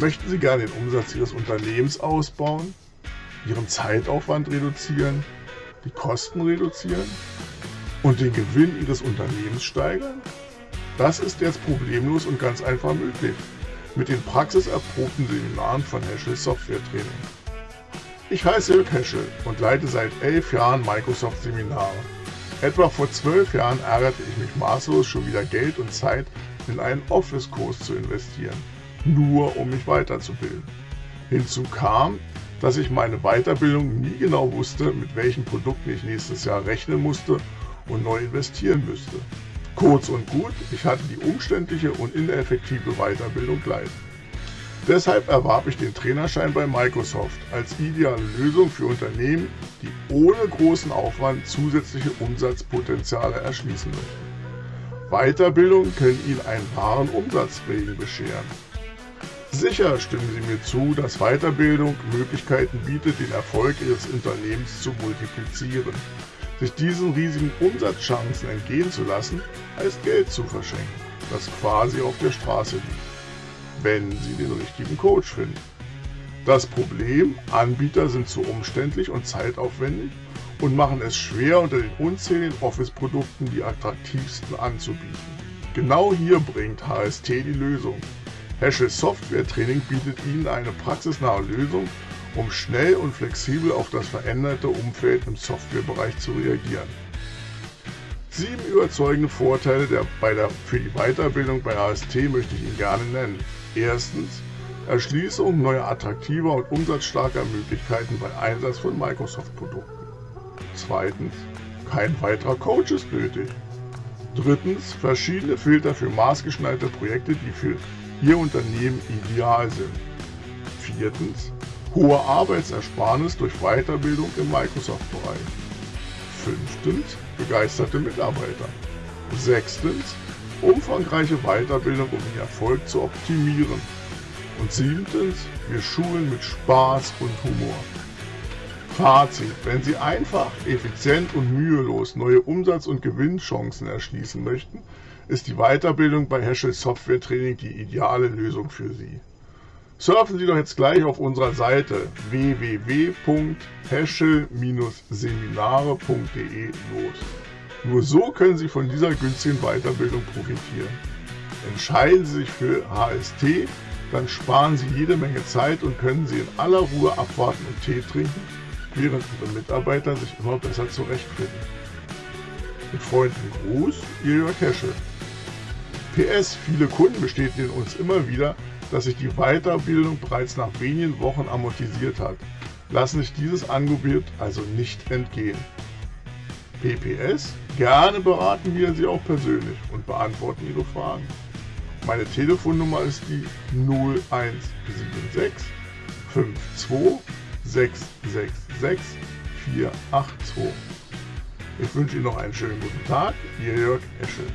Möchten Sie gerne den Umsatz Ihres Unternehmens ausbauen, Ihren Zeitaufwand reduzieren, die Kosten reduzieren und den Gewinn Ihres Unternehmens steigern? Das ist jetzt problemlos und ganz einfach möglich mit den praxiserprobten Seminaren von Heschel Software Training. Ich heiße Jörg Heschel und leite seit elf Jahren Microsoft Seminare. Etwa vor zwölf Jahren ärgerte ich mich maßlos, schon wieder Geld und Zeit in einen Office-Kurs zu investieren, nur um mich weiterzubilden. Hinzu kam, dass ich meine Weiterbildung nie genau wusste, mit welchen Produkten ich nächstes Jahr rechnen musste und neu investieren müsste. Kurz und gut, ich hatte die umständliche und ineffektive Weiterbildung leid. Deshalb erwarb ich den Trainerschein bei Microsoft als ideale Lösung für Unternehmen, die ohne großen Aufwand zusätzliche Umsatzpotenziale erschließen möchten. Weiterbildung können Ihnen einen wahren Umsatzregen bescheren. Sicher stimmen Sie mir zu, dass Weiterbildung Möglichkeiten bietet, den Erfolg Ihres Unternehmens zu multiplizieren sich diesen riesigen Umsatzchancen entgehen zu lassen, heißt Geld zu verschenken, das quasi auf der Straße liegt, wenn Sie den richtigen Coach finden. Das Problem, Anbieter sind zu umständlich und zeitaufwendig und machen es schwer, unter den unzähligen Office-Produkten die attraktivsten anzubieten. Genau hier bringt HST die Lösung. Heschel Software Training bietet Ihnen eine praxisnahe Lösung um schnell und flexibel auf das veränderte Umfeld im Softwarebereich zu reagieren. Sieben überzeugende Vorteile der, bei der, für die Weiterbildung bei AST möchte ich Ihnen gerne nennen. Erstens Erschließung neuer attraktiver und umsatzstarker Möglichkeiten bei Einsatz von Microsoft-Produkten. Zweitens kein weiterer Coach ist nötig. Drittens verschiedene Filter für maßgeschneiderte Projekte, die für Ihr Unternehmen ideal sind. Viertens hohe Arbeitsersparnis durch Weiterbildung im Microsoft-Bereich. Fünftens, begeisterte Mitarbeiter. Sechstens, umfangreiche Weiterbildung, um den Erfolg zu optimieren. Und siebtens, wir schulen mit Spaß und Humor. Fazit, wenn Sie einfach, effizient und mühelos neue Umsatz- und Gewinnchancen erschließen möchten, ist die Weiterbildung bei Heschel Software Training die ideale Lösung für Sie. Surfen Sie doch jetzt gleich auf unserer Seite www.heschel-seminare.de los. Nur so können Sie von dieser günstigen Weiterbildung profitieren. Entscheiden Sie sich für HST, dann sparen Sie jede Menge Zeit und können Sie in aller Ruhe abwarten und Tee trinken, während Ihre Mitarbeiter sich immer besser zurechtfinden. Mit freundlichem Gruß, Ihr Jörg Heschel. PS, viele Kunden bestätigen uns immer wieder, dass sich die Weiterbildung bereits nach wenigen Wochen amortisiert hat, lassen sich dieses Angebot also nicht entgehen. PPS, gerne beraten wir Sie auch persönlich und beantworten Ihre Fragen. Meine Telefonnummer ist die 0176 52 666 482. Ich wünsche Ihnen noch einen schönen guten Tag, Ihr Jörg Eschel.